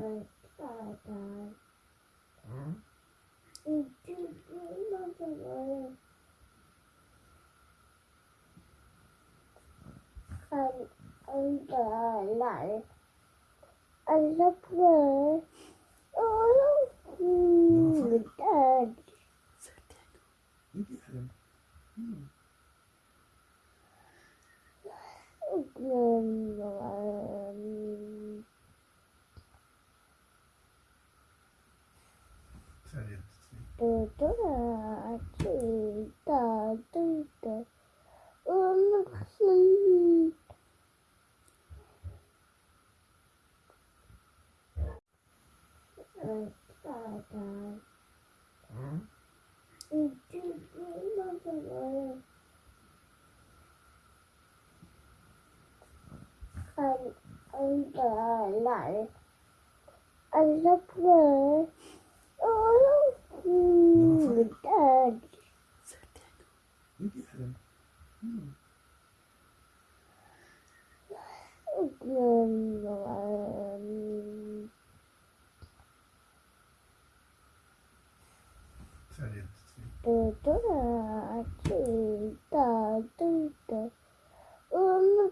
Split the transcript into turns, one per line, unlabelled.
Bye bye. Huh? Um, um, uh, no. I love her. Oh, no, Dad.
You get him. Hmm.
Um,
Ờ,
từ từ là chỉ tờ tư tờ ôm ờ, ừ, sinh anh anh lại, anh sắp về ôi
いいですよ。うん。
Pero toda aquí está, está, está. Oh, no,